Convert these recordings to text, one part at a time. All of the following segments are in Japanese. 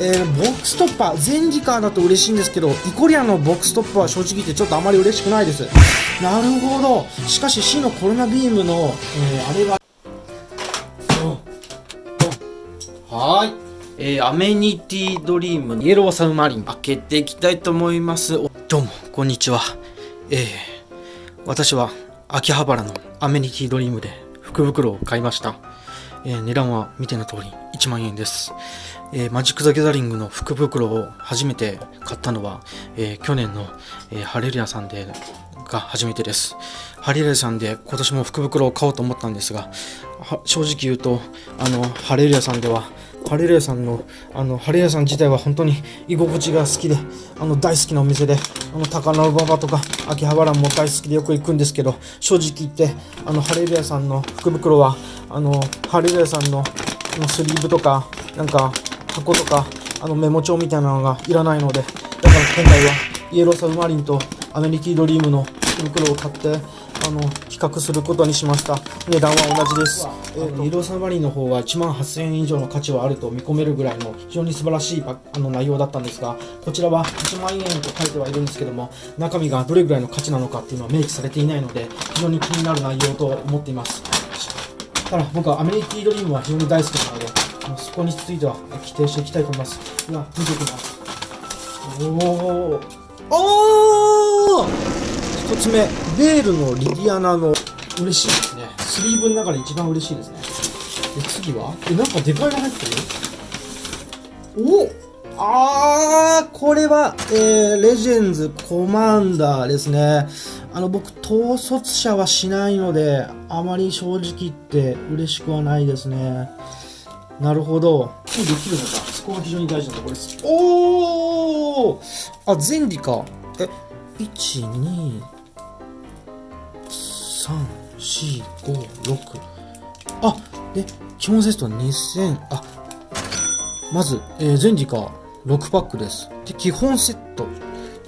えー、ボックストッパー、全時間だと嬉しいんですけど、イコリアのボックストッパーは正直言ってちょっとあまり嬉しくないです。なるほど。しかし C のコロナビームの、えー、あれが、はい。えー、アメニティドリームイエローサウマリン開けていきたいと思います。どうも、こんにちは。えー、私は秋葉原のアメニティドリームで福袋を買いました。えー、値段は見ての通り1万円です。えー、マジック・ザ・ギャザリングの福袋を初めて買ったのは、えー、去年の、えー、ハレルヤさんでが初めてです。ハレルヤさんで今年も福袋を買おうと思ったんですが、正直言うと、あの、ハレルヤさんでは、ハレルヤさんの、あの、ハレルヤさん自体は本当に居心地が好きで、あの、大好きなお店で、あの、高輪馬場とか、秋葉原も大好きでよく行くんですけど、正直言って、あの、ハレルヤさんの福袋は、あの、ハレルヤさんのスリーブとか、なんか、箱とか、あのメモ帳みたいなのがいらないので、だから今回はイエローサブマリンとアメリキードリームの袋を買って、あの、比較することにしました。値段は同じです。えーと、イエローサブマリンの方は1万8000円以上の価値はあると見込めるぐらいの非常に素晴らしいあの内容だったんですが、こちらは1万円と書いてはいるんですけども、中身がどれぐらいの価値なのかっていうのは明記されていないので、非常に気になる内容と思っています。ただ僕はアメリキードリームは非常に大好きなので、そこについては規定していきたいと思います。では、見ていきます。おおおー一つ目、ベールのリディアナの嬉しいですね。スリーブの中で一番嬉しいですね。で、次は？え、なんかでかいの入ってる？おあー、これは、えー、レジェンズコマンダーですね。あの、僕、統率者はしないので、あまり正直言って嬉しくはないですね。なるほど。できるのか。そこが非常に大事なところです。おーあ、前理か。え、1、2、3、4、5、6。あ、で、基本セットは2000、あ、まず、えー、前理か6パックです。で、基本セット。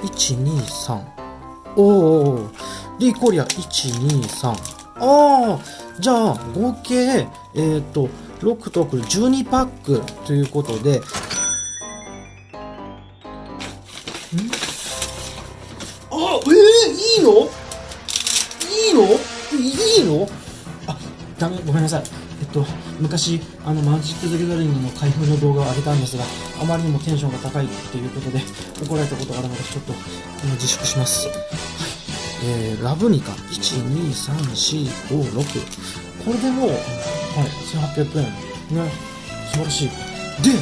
1、2、3。おー。で、イコリア、1、2、3。あー。じゃあ、合計、えっ、ー、と、6と6、12パックということで、ん？あ、えー、いいの？いいの？いいの？あ、ダメ、ごめんなさい。えっと、昔、あの、マジック・ザ・ギャザリングの開封の動画を上げたんですが、あまりにもテンションが高いということで、怒られたことがあるので、ちょっと、自粛します。はい。えー、ラブニカ、1、2、3、4、5、6。これでもう、はい。1800円。ね。素晴らしい。で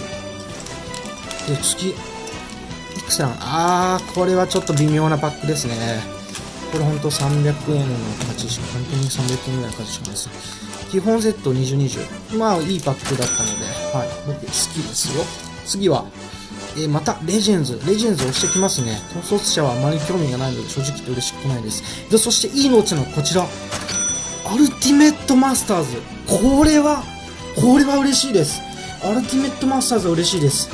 で次。いくさん。あーこれはちょっと微妙なパックですね。これほんと300円の価値しか本当に300円ぐらいの価値しかないです基本セット2020まあいいパックだったので。はい。僕好きですよ。次はえー、また、レジェンズ。レジェンズ押してきますね。統率者はあまり興味がないので、正直言って嬉しくないです。で、そして、いいのうちのこちら。アルティメットマスターズ。これは、これは嬉しいです。アルティメットマスターズは嬉しいです。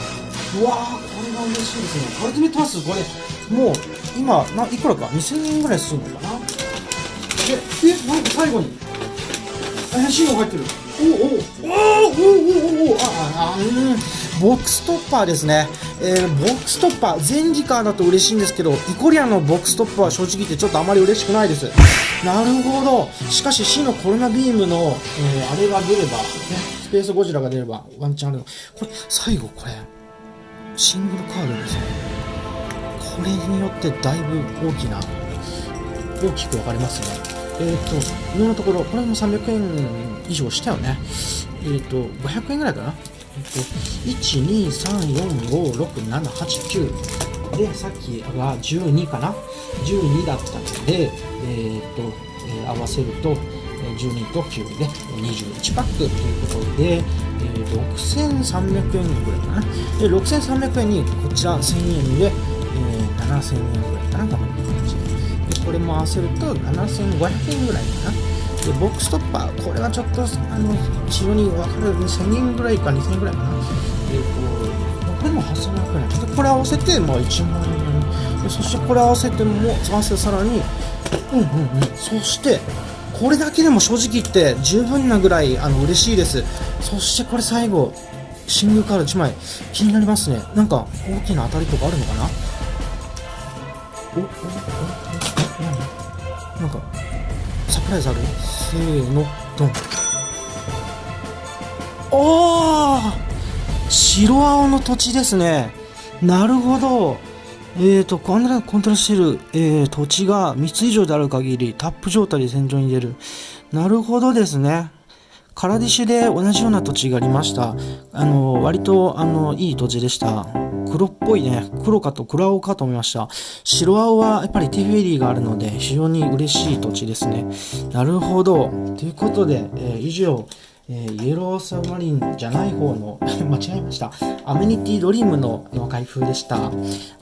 うわー、これは嬉しいですね。アルティメットマスターズ、これ、もう、今、な、いくらか ?2000 円ぐらいするのかな？え、え、なんか最後に、怪しいの入ってる。おおおおおおおおああうん。ボックストッパーですね、えー、ボックストッパー。全時間だと嬉しいんですけどイコリアのボックストッパーは正直言ってちょっとあまり嬉しくないです。なるほど。しかし C のコロナビームの、えー、あれが出れば、ね、スペースゴジラが出ればワンチャンあるの。これ最後これシングルカードですね。これによってだいぶ大きな大きく分かりますね。えっ、ー、と、今のところ、これも300円以上したよね。えっ、ー、と、500円ぐらいかな。えっ、ー、と、1、2、3、4、5、6、7、8、9。で、さっきが12かな。12だったので、えっ、と、え合わせると、12と9で21パックということで、えー、6300円ぐらいかな。で、6300円にこちら1000円で、えー、7000円ぐらいかな、多分。これも合わせると7500円ぐらいかな。でボックストッパーこれはちょっとあの非常に分かる1000円ぐらいか2000円ぐらいかな。えっ、ー、とこれも8500円。でこれ合わせてまあ1万円。でそしてこれ合わせても合わせてさらにうんうんうん。そしてこれだけでも正直言って十分なぐらいあの嬉しいです。そしてこれ最後シングルカード1枚。気になりますね。なんか大きな当たりとかあるのかな？おおお？なんかサプライズある？せーのドンおー白青の土地ですねなるほどえーと、コンコントラしている、えー、土地が3つ以上である限り、タップ状態で戦場に出る。なるほどですね。カラディシュで同じような土地がありました。あの、割と、あの、いい土地でした。黒っぽいね。黒かと黒青かと思いました。白青はやっぱりテフェリーがあるので、非常に嬉しい土地ですね。なるほど。ということで、えー、以上、えー、イエローサブマリンじゃない方の 間違えました。アメニティドリームの開封でした。あ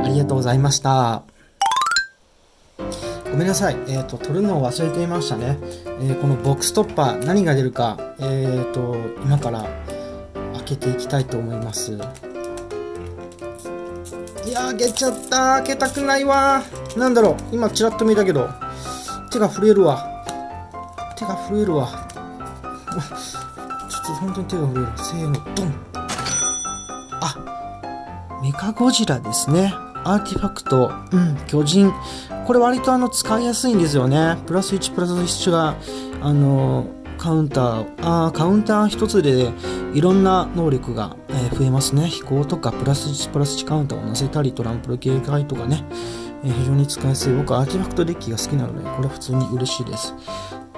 りがとうございました。ごめんなさい。えっ、ー、と、取るのを忘れていましたね。えー、このボックストッパー、何が出るか、えっ、と、今から開けていきたいと思います。いや開けちゃった。開けたくないわ。なんだろう。今、ちらっと見たけど、手が震えるわ。手が震えるわ。と本当に手が震える。せーの、ドンあ、メカゴジラですね。アーティファクト、うん、巨人。これ割とあの使いやすいんですよね。プラス1、プラス1が、あの、カウンター、あカウンター1つでいろんな能力が、え、増えますね。飛行とかプラス1、プラス1カウンターを乗せたり、トランプル警戒とかね、え、非常に使いやすい。僕はアーティファクトデッキが好きなので、これは普通に嬉しいです。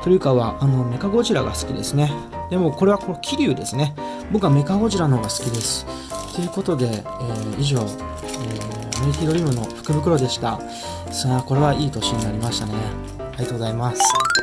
というかは、あの、メカゴジラが好きですね。でも、これはこの桐生ですね。僕はメカゴジラの方が好きです。ということで、えー、以上、えー、メイティドリームの福袋でした。さあ、これはいい年になりましたね。ありがとうございます。